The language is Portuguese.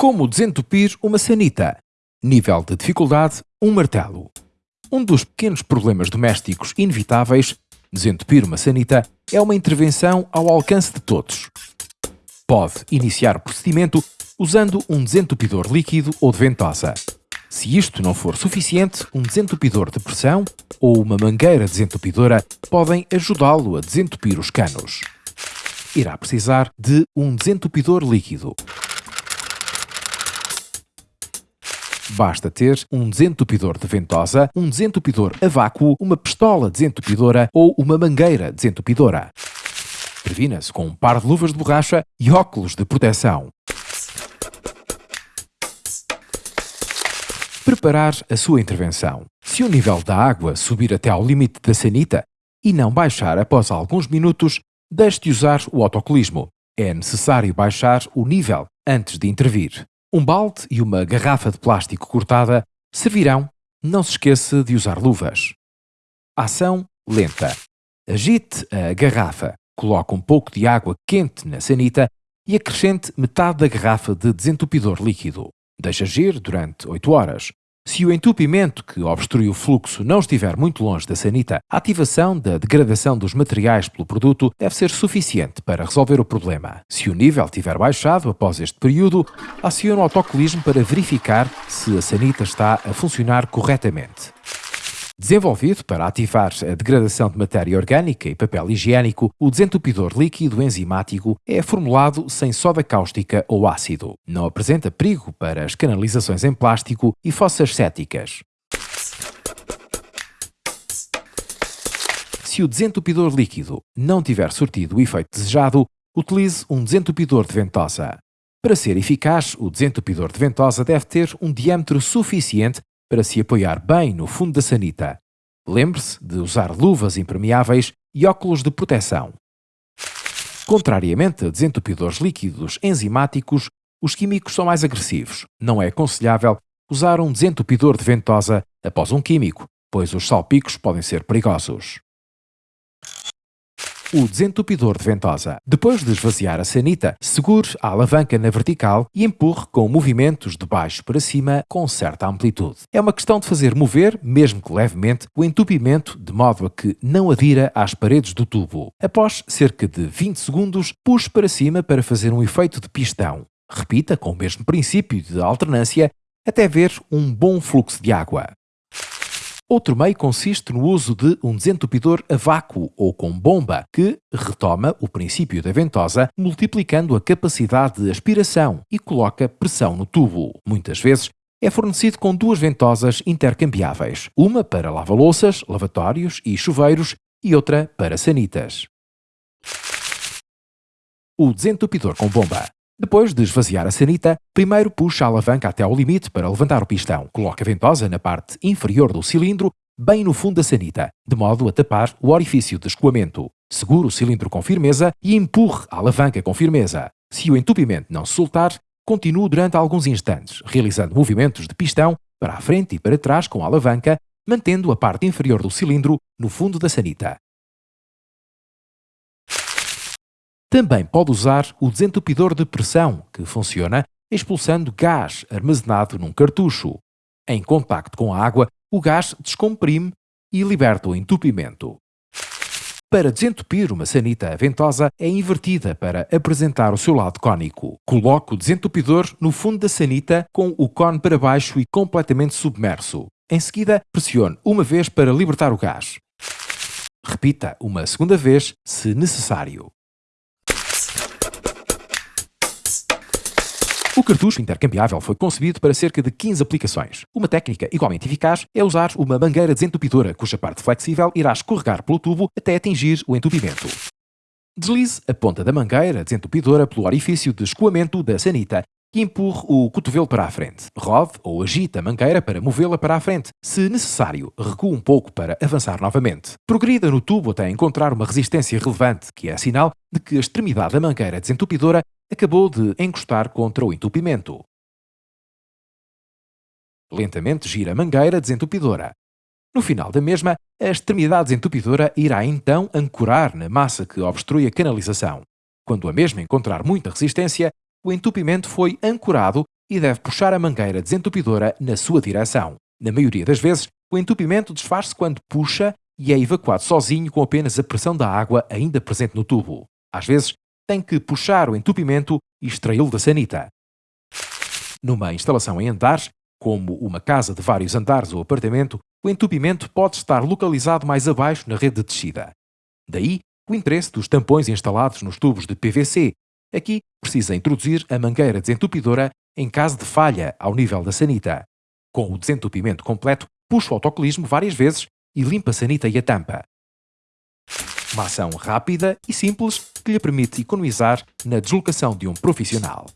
Como desentupir uma sanita? Nível de dificuldade, um martelo. Um dos pequenos problemas domésticos inevitáveis, desentupir uma sanita, é uma intervenção ao alcance de todos. Pode iniciar o procedimento usando um desentupidor líquido ou de ventosa. Se isto não for suficiente, um desentupidor de pressão ou uma mangueira desentupidora podem ajudá-lo a desentupir os canos. Irá precisar de um desentupidor líquido. Basta ter um desentupidor de ventosa, um desentupidor a vácuo, uma pistola desentupidora ou uma mangueira desentupidora. Previna-se com um par de luvas de borracha e óculos de proteção. Preparar a sua intervenção. Se o nível da água subir até ao limite da sanita e não baixar após alguns minutos, deixe de usar o autocolismo. É necessário baixar o nível antes de intervir. Um balde e uma garrafa de plástico cortada servirão. Não se esqueça de usar luvas. Ação lenta. Agite a garrafa. Coloque um pouco de água quente na sanita e acrescente metade da garrafa de desentupidor líquido. Deixe agir durante 8 horas. Se o entupimento que obstrui o fluxo não estiver muito longe da sanita, a ativação da degradação dos materiais pelo produto deve ser suficiente para resolver o problema. Se o nível tiver baixado após este período, acione o autocolismo para verificar se a sanita está a funcionar corretamente. Desenvolvido para ativar a degradação de matéria orgânica e papel higiênico, o desentupidor líquido enzimático é formulado sem soda cáustica ou ácido. Não apresenta perigo para as canalizações em plástico e fossas céticas. Se o desentupidor líquido não tiver surtido o efeito desejado, utilize um desentupidor de ventosa. Para ser eficaz, o desentupidor de ventosa deve ter um diâmetro suficiente para se apoiar bem no fundo da sanita. Lembre-se de usar luvas impermeáveis e óculos de proteção. Contrariamente a desentupidores líquidos enzimáticos, os químicos são mais agressivos. Não é aconselhável usar um desentupidor de ventosa após um químico, pois os salpicos podem ser perigosos o desentupidor de ventosa. Depois de esvaziar a sanita, segure a alavanca na vertical e empurre com movimentos de baixo para cima com certa amplitude. É uma questão de fazer mover, mesmo que levemente, o entupimento de modo a que não adira às paredes do tubo. Após cerca de 20 segundos, puxe para cima para fazer um efeito de pistão. Repita com o mesmo princípio de alternância até ver um bom fluxo de água. Outro meio consiste no uso de um desentupidor a vácuo ou com bomba, que retoma o princípio da ventosa, multiplicando a capacidade de aspiração e coloca pressão no tubo. Muitas vezes é fornecido com duas ventosas intercambiáveis, uma para lava-louças, lavatórios e chuveiros e outra para sanitas. O desentupidor com bomba. Depois de esvaziar a sanita, primeiro puxa a alavanca até ao limite para levantar o pistão. Coloque a ventosa na parte inferior do cilindro, bem no fundo da sanita, de modo a tapar o orifício de escoamento. Segure o cilindro com firmeza e empurre a alavanca com firmeza. Se o entupimento não se soltar, continue durante alguns instantes, realizando movimentos de pistão para a frente e para trás com a alavanca, mantendo a parte inferior do cilindro no fundo da sanita. Também pode usar o desentupidor de pressão, que funciona expulsando gás armazenado num cartucho. Em contacto com a água, o gás descomprime e liberta o entupimento. Para desentupir uma sanita ventosa, é invertida para apresentar o seu lado cônico. Coloque o desentupidor no fundo da sanita com o cone para baixo e completamente submerso. Em seguida, pressione uma vez para libertar o gás. Repita uma segunda vez, se necessário. O cartucho intercambiável foi concebido para cerca de 15 aplicações. Uma técnica igualmente eficaz é usar uma mangueira desentupidora, cuja parte flexível irá escorregar pelo tubo até atingir o entupimento. Deslize a ponta da mangueira desentupidora pelo orifício de escoamento da sanita e empurre o cotovelo para a frente. Rode ou agite a mangueira para movê-la para a frente. Se necessário, recue um pouco para avançar novamente. Progrida no tubo até encontrar uma resistência relevante, que é sinal de que a extremidade da mangueira desentupidora acabou de encostar contra o entupimento. Lentamente gira a mangueira desentupidora. No final da mesma, a extremidade desentupidora irá então ancorar na massa que obstrui a canalização. Quando a mesma encontrar muita resistência, o entupimento foi ancorado e deve puxar a mangueira desentupidora na sua direção. Na maioria das vezes, o entupimento desfaz-se quando puxa e é evacuado sozinho com apenas a pressão da água ainda presente no tubo. Às vezes, tem que puxar o entupimento e extraí-lo da sanita. Numa instalação em andares, como uma casa de vários andares ou apartamento, o entupimento pode estar localizado mais abaixo na rede de descida. Daí o interesse dos tampões instalados nos tubos de PVC. Aqui precisa introduzir a mangueira desentupidora em caso de falha ao nível da sanita. Com o desentupimento completo, puxa o autocolismo várias vezes e limpa a sanita e a tampa. Uma ação rápida e simples que lhe permite economizar na deslocação de um profissional.